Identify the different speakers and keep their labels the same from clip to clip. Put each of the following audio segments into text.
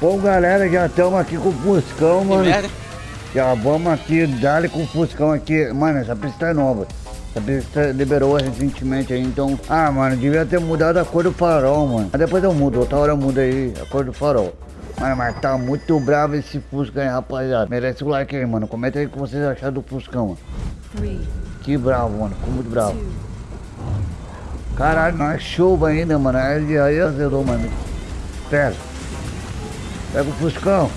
Speaker 1: Bom, galera, já estamos aqui com o Fuscão, mano. Já vamos aqui, dali com o Fuscão aqui. Mano, essa pista é nova. Essa pista liberou recentemente aí, então... Ah, mano, devia ter mudado a cor do farol, mano. Mas depois eu mudo, outra hora eu mudo aí a cor do farol. Mano, mas tá muito bravo esse Fusca aí, rapaziada. Merece o like aí, mano. Comenta aí o que vocês acharam do Fuscão, mano. Que bravo, mano. Ficou muito bravo. Caralho, na chuva ainda, mano. Aí, aí azedou, mano. Pega. Pega o Fuscão.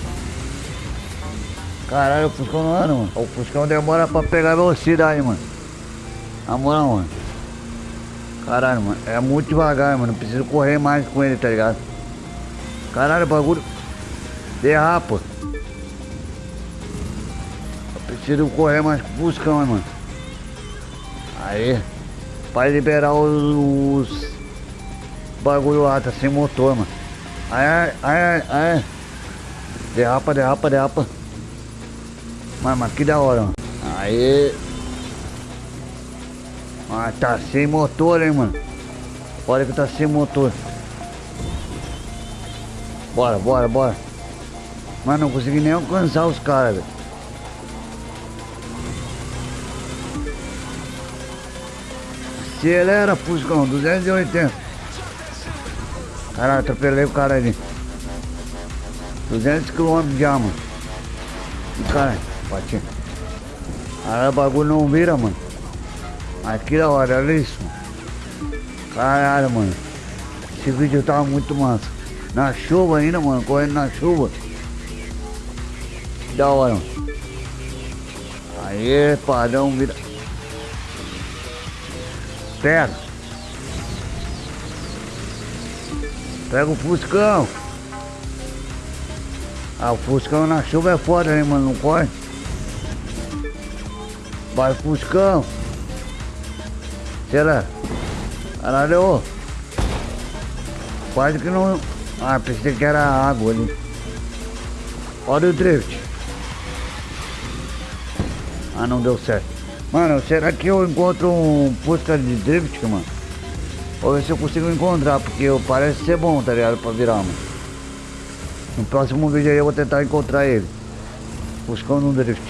Speaker 1: Caralho, o Fuscão não anda, mano. O Fuscão demora pra pegar velocidade, mano. Na moral, mano. Caralho, mano. É muito devagar, mano. Preciso correr mais com ele, tá ligado? Caralho, o bagulho. Derrapa. Eu preciso correr mais com o Fuscão, mano. Aí. Pra liberar os, os bagulho lá, tá sem motor, mano. Aí, aí, aí, aí. Derrapa, derrapa, derrapa. Mano, mas que da hora, mano. Aí. Ah, tá sem motor, hein, mano. Olha que tá sem motor. Bora, bora, bora. Mas não consegui nem alcançar os caras, velho. Acelera, Fuscão, 280. Caralho, atropelei o cara ali. 200 km já, mano. E caralho, bati. Caralho, o bagulho não vira, mano. Aqui da hora, olha isso. Caralho, mano. Esse vídeo tava muito massa. Na chuva ainda, mano, correndo na chuva. Da hora, mano. Aê, padrão, vira. Pega. Pega o Fuscão. Ah, o Fuscão na chuva é foda, né, mano? Não corre. Vai, Fuscão. Será? Caralho. Quase que não... Ah, pensei que era água ali. Olha o drift. Ah, não deu certo. Mano, será que eu encontro um Fusca de drift, mano? Vou ver se eu consigo encontrar, porque parece ser bom, tá ligado? Pra virar, mano. No próximo vídeo aí eu vou tentar encontrar ele. Fuscão no drift.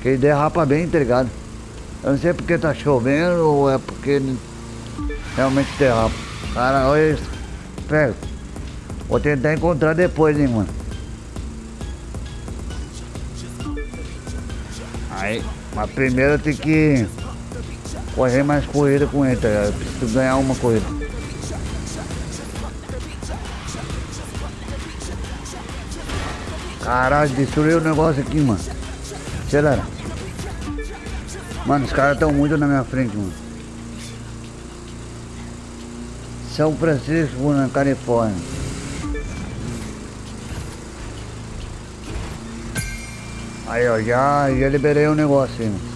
Speaker 1: Que ele derrapa bem, tá ligado? Eu não sei porque tá chovendo ou é porque realmente derrapa. Cara, olha isso. Pega. Vou tentar encontrar depois, hein, mano. Aí, mas primeiro tenho que correr mais corrida com ele, tá ligado? Eu preciso ganhar uma corrida. Caralho, destruiu o negócio aqui, mano. Acelera. Mano, os caras estão muito na minha frente, mano. São Francisco, na Califórnia. Aí, ó, já, já liberei o negócio aí, mano.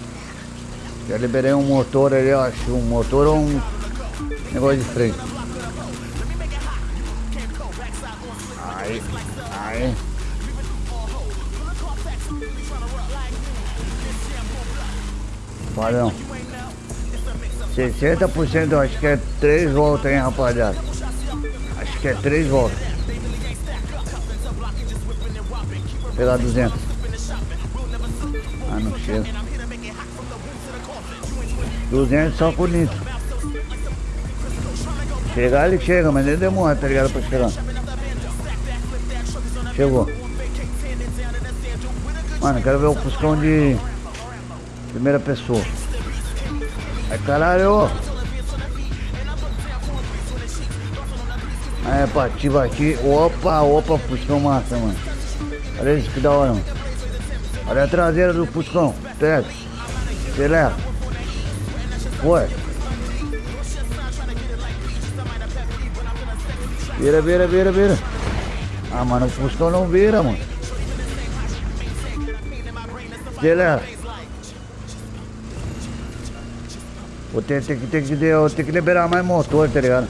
Speaker 1: Já liberei um motor ali, acho. Um motor ou um negócio de freio. Aí, aí. Padrão. 60% eu acho que é 3 voltas, hein, rapaziada. Acho que é 3 voltas. Pegar 200. Ah, não chega. 200 só com nitro. Chegar ele chega, mas ele demora, tá ligado, pra chegar. Chegou. Mano, quero ver o Fuscão de primeira pessoa. Ai, caralho! É, bati, bati. Opa, opa, Fuscão massa, mano. Olha isso que da hora, mano. Olha a traseira do Fuscão. Pega. Acelera. Foi. Vira, vira, vira, vira. Ah, mano, o Fuscão não vira, mano. Acelera. Vou ter, ter, ter, que, vou ter que liberar mais motor, tá ligado?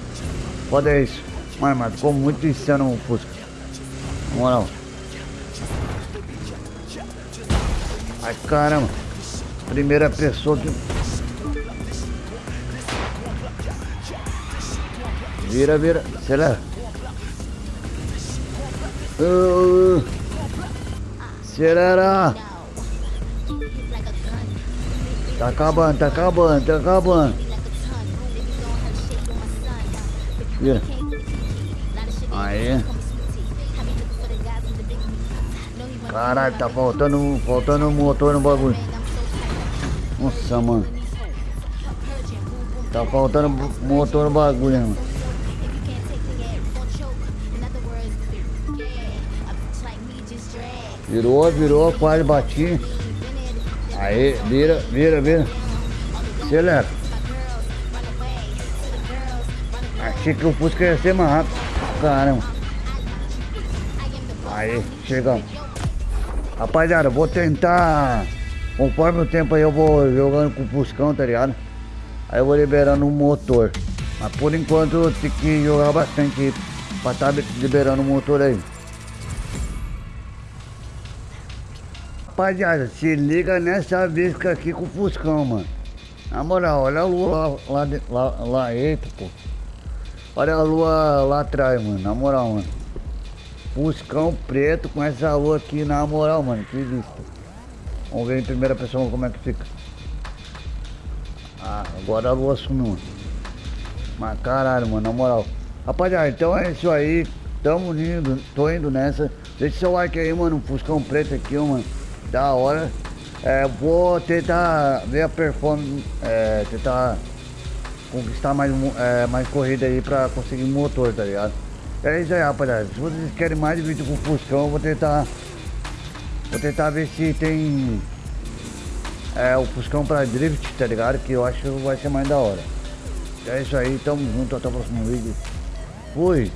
Speaker 1: Foda isso. Mano, mas ficou muito insano o Fusca. Na moral. Ai, caramba. Primeira pessoa que... Vira, vira. Acelera. Uh, acelera. Tá acabando, tá acabando, tá acabando. Vira. Aí. Caralho, tá faltando, faltando motor no bagulho. Nossa, mano. Tá faltando motor no bagulho, mano. Virou, virou, quase bati. Aí, vira, vira, vira. Acelera. Achei que o Fusca ia ser mais rápido. Caramba. Aí, chegamos. Rapaziada, eu vou tentar. Conforme o tempo aí eu vou jogando com o Fuscão, tá ligado? Aí eu vou liberando o motor. Mas por enquanto eu tenho que jogar bastante pra estar tá liberando o motor aí. Rapaziada, se liga nessa visca aqui com o Fuscão, mano. Na moral, olha a lua lá, lá, lá, lá eita, pô. Olha a lua lá atrás, mano. Na moral, mano. Fuscão preto com essa lua aqui, na moral, mano. Que vista. Vamos ver em primeira pessoa como é que fica. Ah, agora a lua sumiu, mano. Mas caralho, mano, na moral. Rapaziada, então é isso aí. Tamo indo, tô indo nessa. Deixa seu like aí, mano. Fuscão preto aqui, mano da hora. É, vou tentar ver a performance, é, tentar conquistar mais, é, mais corrida aí pra conseguir motor, tá ligado? É isso aí, rapaziada. Se vocês querem mais vídeo com Fuscão, eu vou tentar. Vou tentar ver se tem. É, o Fuscão pra drift, tá ligado? Que eu acho que vai ser mais da hora. É isso aí, tamo junto, até o próximo vídeo. Fui!